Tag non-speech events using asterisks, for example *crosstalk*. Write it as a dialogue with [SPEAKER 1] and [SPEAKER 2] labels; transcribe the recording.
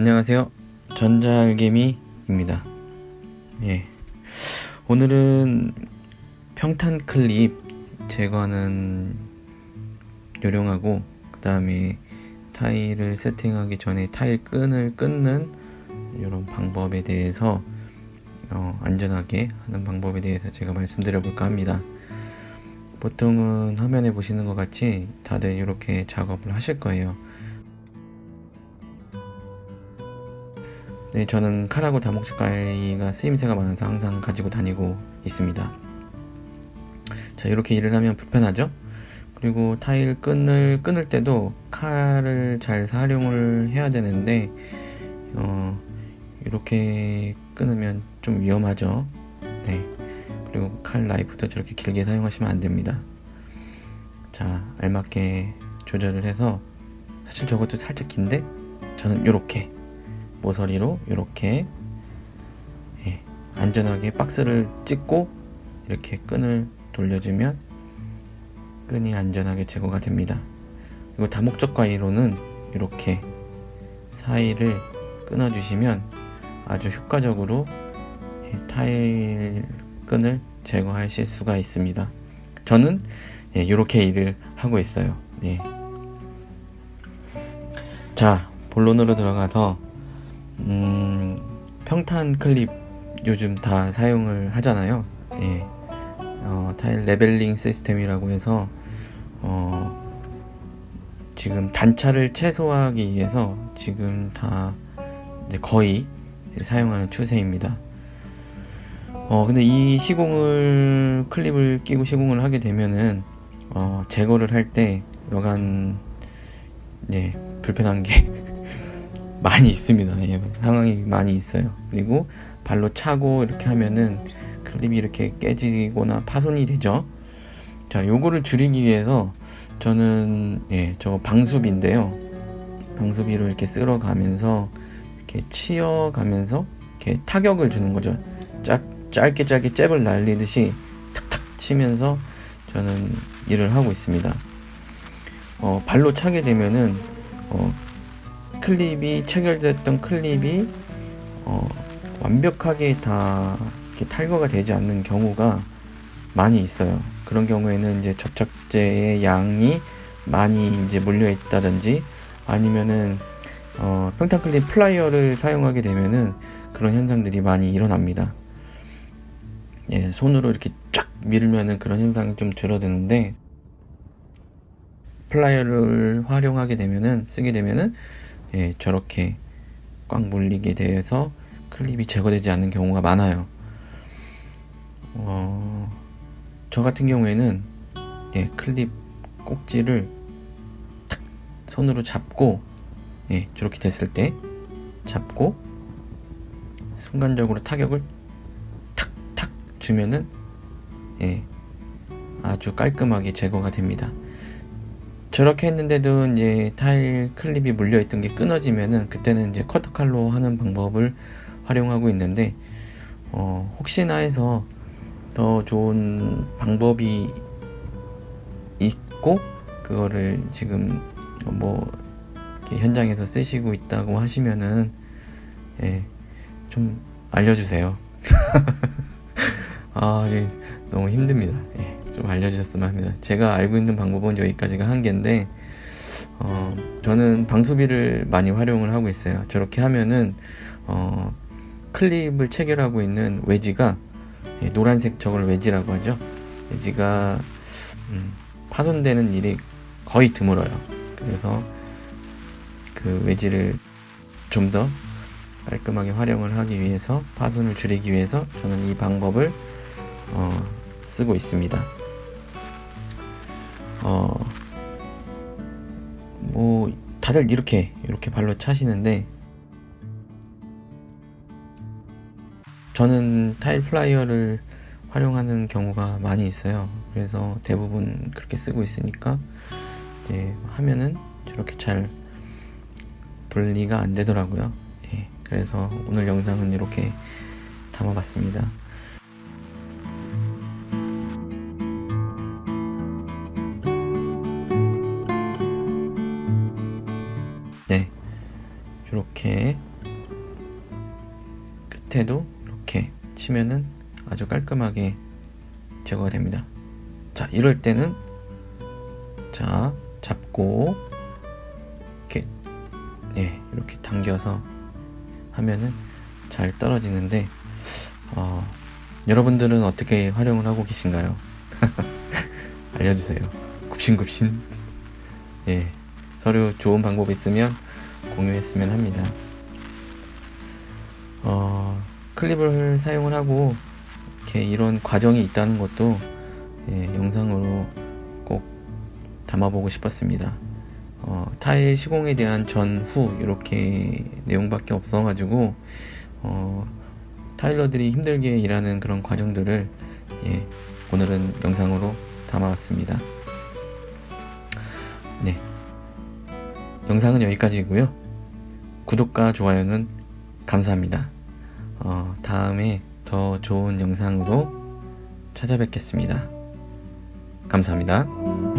[SPEAKER 1] 안녕하세요. 전자알개미입니다. 예. 오늘은 평탄 클립 제거하는 요령하고 그 다음에 타일을 세팅하기 전에 타일 끈을 끊는 이런 방법에 대해서 어, 안전하게 하는 방법에 대해서 제가 말씀드려 볼까 합니다. 보통은 화면에 보시는 것 같이 다들 이렇게 작업을 하실 거예요. 네, 저는 칼하고 다목줄가위가 쓰임새가 많아서 항상 가지고 다니고 있습니다. 자, 이렇게 일을 하면 불편하죠? 그리고 타일 끈을 끊을 때도 칼을 잘 활용을 해야 되는데, 어, 이렇게 끊으면 좀 위험하죠? 네. 그리고 칼 나이프도 저렇게 길게 사용하시면 안 됩니다. 자, 알맞게 조절을 해서, 사실 저것도 살짝 긴데, 저는 이렇게 모서리로 이렇게 예, 안전하게 박스를 찍고 이렇게 끈을 돌려주면 끈이 안전하게 제거가 됩니다. 그리고 다목적 가위로는 이렇게 사이를 끊어주시면 아주 효과적으로 예, 타일 끈을 제거하실 수가 있습니다. 저는 예, 이렇게 일을 하고 있어요. 예. 자, 본론으로 들어가서 음, 평탄 클립 요즘 다 사용을 하잖아요. 예. 어, 타일 leveling 시스템이라고 해서 어, 지금 단차를 최소화하기 위해서 지금 다 거의 사용하는 추세입니다. 어, 근데 이 시공을 클립을 끼고 시공을 하게 되면은 어, 제거를 할 때 여간 네, 불편한 게 *laughs* 많이 있습니다. 예, 상황이 많이 있어요. 그리고 발로 차고 이렇게 하면은 클립이 이렇게 깨지거나 파손이 되죠. 자, 요거를 줄이기 위해서 저는 예, 저 방수비인데요. 방수비로 이렇게 쓸어 가면서 이렇게 치어 가면서 이렇게 타격을 주는 거죠. 짝, 짧게 짧게 잽을 날리듯이 탁탁 치면서 저는 일을 하고 있습니다. 어, 발로 차게 되면은 어, 클립이 체결됐던 클립이 어, 완벽하게 다 탈거가 되지 않는 경우가 많이 있어요. 그런 경우에는 이제 접착제의 양이 많이 이제 몰려 있다든지 아니면은 어, 평탄 클립 플라이어를 사용하게 되면은 그런 현상들이 많이 일어납니다. 예, 손으로 이렇게 쫙 밀면은 그런 현상이 좀 줄어드는데 플라이어를 활용하게 되면은 쓰게 되면은 예, 저렇게 꽉 물리게 돼서 클립이 제거되지 않는 경우가 많아요. 어, 저 같은 경우에는 예, 클립 꼭지를 탁 손으로 잡고 예, 저렇게 됐을 때 잡고 순간적으로 타격을 탁탁 주면은 예, 아주 깔끔하게 제거가 됩니다. 저렇게 했는데도 이제 타일 클립이 물려있던 게 끊어지면은 그때는 이제 커터 칼로 하는 방법을 활용하고 있는데 어, 혹시나 해서 더 좋은 방법이 있고 그거를 지금 뭐 현장에서 쓰시고 있다고 하시면은 예, 좀 알려주세요. *laughs* 아, 너무 힘듭니다. 예. 좀 알려주셨으면 합니다. 제가 알고 있는 방법은 여기까지가 한계인데 어, 저는 방수비를 많이 활용을 하고 있어요. 저렇게 하면은 어, 클립을 체결하고 있는 외지가 예, 노란색 저걸 외지라고 하죠. 외지가 음, 파손되는 일이 거의 드물어요. 그래서 그 외지를 좀 더 깔끔하게 활용을 하기 위해서 파손을 줄이기 위해서 저는 이 방법을 어, 쓰고 있습니다. 어, 뭐, 다들 이렇게, 이렇게 발로 차시는데, 저는 타일 플라이어를 활용하는 경우가 많이 있어요. 그래서 대부분 그렇게 쓰고 있으니까, 이제 하면은 저렇게 잘 분리가 안 되더라고요. 예, 그래서 오늘 영상은 이렇게 담아봤습니다. 이렇게 끝에도 이렇게 치면은 아주 깔끔하게 제거가 됩니다. 자, 이럴 때는 자, 잡고 이렇게 예, 이렇게 당겨서 하면은 잘 떨어지는데 어, 여러분들은 어떻게 활용을 하고 계신가요? *laughs* 알려주세요. 굽신굽신. 예, 서로 좋은 방법 있으면 공유했으면 합니다. 어, 클립을 사용을 하고 이렇게 이런 과정이 있다는 것도 예, 영상으로 꼭 담아보고 싶었습니다. 어, 타일 시공에 대한 전후 이렇게 내용밖에 없어가지고 어, 타일러들이 힘들게 일하는 그런 과정들을 예, 오늘은 영상으로 담아왔습니다. 네, 영상은 여기까지고요. 구독과 좋아요는 감사합니다. 어, 다음에 더 좋은 영상으로 찾아뵙겠습니다. 감사합니다.